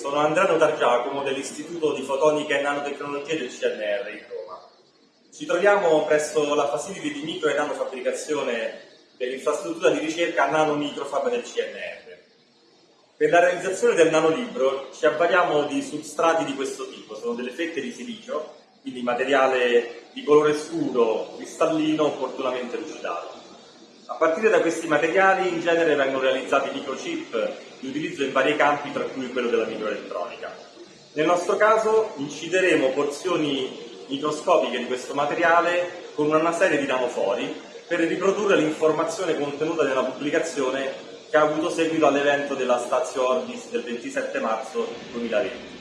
Sono Andrea Notargiacomo dell'Istituto di Fotonica e Nanotecnologie del CNR di Roma. Ci troviamo presso la facility di micro e nanofabbricazione dell'infrastruttura di ricerca Nanomicrofab del CNR. Per la realizzazione del nanolibro ci avvaliamo di substrati di questo tipo, sono delle fette di silicio, quindi materiale di colore scuro, cristallino, opportunamente lucidato. A partire da questi materiali in genere vengono realizzati microchip di utilizzo in vari campi, tra cui quello della microelettronica. Nel nostro caso incideremo porzioni microscopiche di questo materiale con una serie di nanofori per riprodurre l'informazione contenuta nella pubblicazione che ha avuto seguito all'evento della Stazio Orbis del 27 marzo 2020.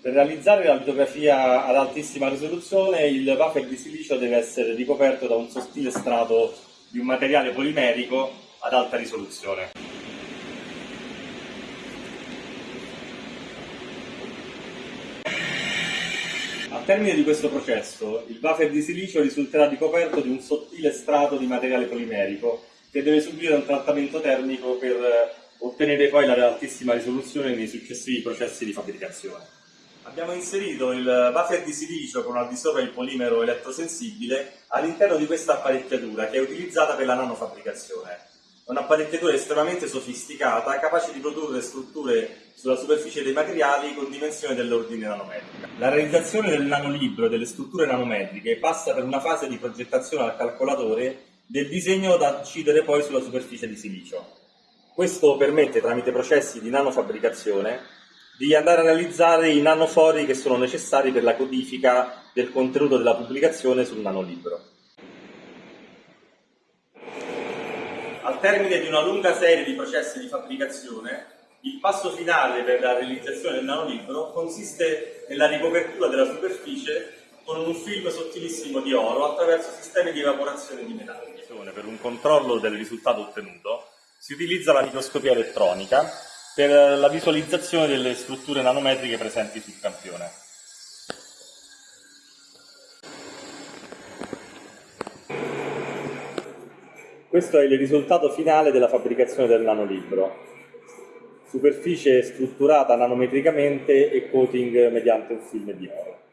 Per realizzare la litografia ad altissima risoluzione il wafer di silicio deve essere ricoperto da un sottile strato di un materiale polimerico ad alta risoluzione. Termine di questo processo, il wafer di silicio risulterà ricoperto di un sottile strato di materiale polimerico che deve subire un trattamento termico per ottenere poi la altissima risoluzione nei successivi processi di fabbricazione. Abbiamo inserito il buffer di silicio con al di sopra il polimero elettrosensibile all'interno di questa apparecchiatura che è utilizzata per la nanofabbricazione. Un'apparecchiatura estremamente sofisticata, capace di produrre strutture sulla superficie dei materiali con dimensioni dell'ordine nanometrica. La realizzazione del nanolibro e delle strutture nanometriche passa per una fase di progettazione al calcolatore del disegno da incidere poi sulla superficie di silicio. Questo permette, tramite processi di nanofabbricazione, di andare a realizzare i nanofori che sono necessari per la codifica del contenuto della pubblicazione sul nanolibro. Al termine di una lunga serie di processi di fabbricazione, il passo finale per la realizzazione del nanolibro consiste nella ricopertura della superficie con un film sottilissimo di oro attraverso sistemi di evaporazione di metalli. Per un controllo del risultato ottenuto si utilizza la microscopia elettronica per la visualizzazione delle strutture nanometriche presenti sul campione. Questo è il risultato finale della fabbricazione del nanolibro. Superficie strutturata nanometricamente e coating mediante un film di oro.